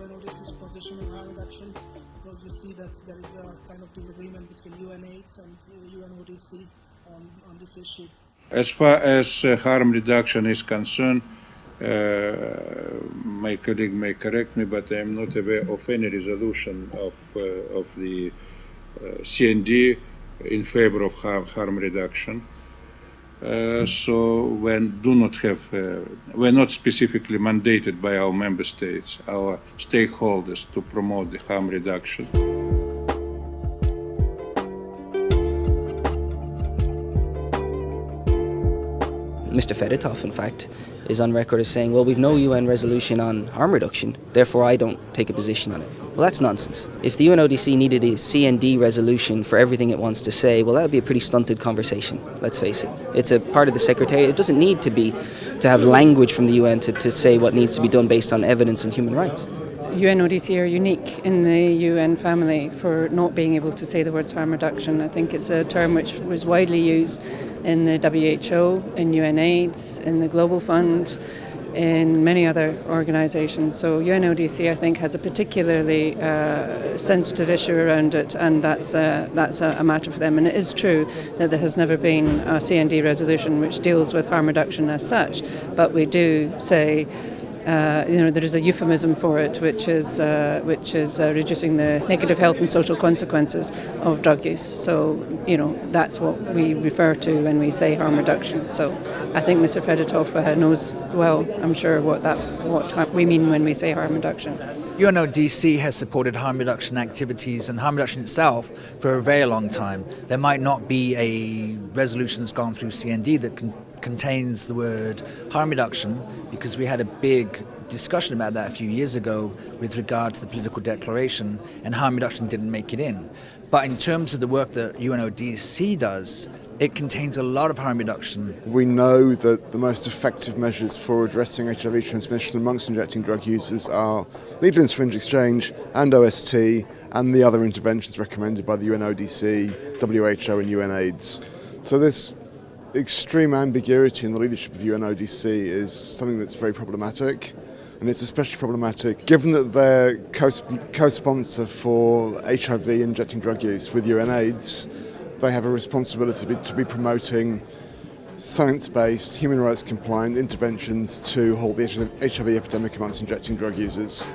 UNODC's position on harm reduction, because we see that there is a kind of disagreement between UNAIDS and uh, UNODC on, on this issue. As far as uh, harm reduction is concerned, uh, my colleague may correct me, but I am not aware of any resolution of, uh, of the uh, CND in favor of harm, harm reduction. Uh, so we do not have, uh, we're not specifically mandated by our member states, our stakeholders, to promote the harm reduction. Mr. Fedotov, in fact, is on record as saying, well, we've no UN resolution on harm reduction, therefore I don't take a position on it. Well, that's nonsense. If the UNODC needed a CND resolution for everything it wants to say, well, that would be a pretty stunted conversation, let's face it. It's a part of the Secretariat. It doesn't need to be, to have language from the UN to, to say what needs to be done based on evidence and human rights. UNODC are unique in the UN family for not being able to say the words harm reduction. I think it's a term which was widely used in the WHO, in UNAIDS, in the Global Fund, in many other organisations. So UNODC, I think, has a particularly uh, sensitive issue around it, and that's uh, that's a, a, matter for them. And it is true that there has never been a CND resolution which deals with harm reduction as such, but we do say uh, you know, there is a euphemism for it, which is uh, which is uh, reducing the negative health and social consequences of drug use. So, you know, that's what we refer to when we say harm reduction. So, I think Mr. Fedotov uh, knows well, I'm sure, what that what we mean when we say harm reduction. UNODC has supported harm reduction activities and harm reduction itself for a very long time. There might not be a resolution that's gone through CND that can contains the word harm reduction because we had a big discussion about that a few years ago with regard to the political declaration and harm reduction didn't make it in. But in terms of the work that UNODC does, it contains a lot of harm reduction. We know that the most effective measures for addressing HIV transmission amongst injecting drug users are needle and syringe exchange and OST and the other interventions recommended by the UNODC, WHO and UNAIDS. So this extreme ambiguity in the leadership of UNODC is something that's very problematic. And it's especially problematic given that they're co-sponsor for HIV injecting drug use with UNAIDS. They have a responsibility to be, to be promoting science-based, human rights compliant interventions to halt the HIV epidemic amongst injecting drug users.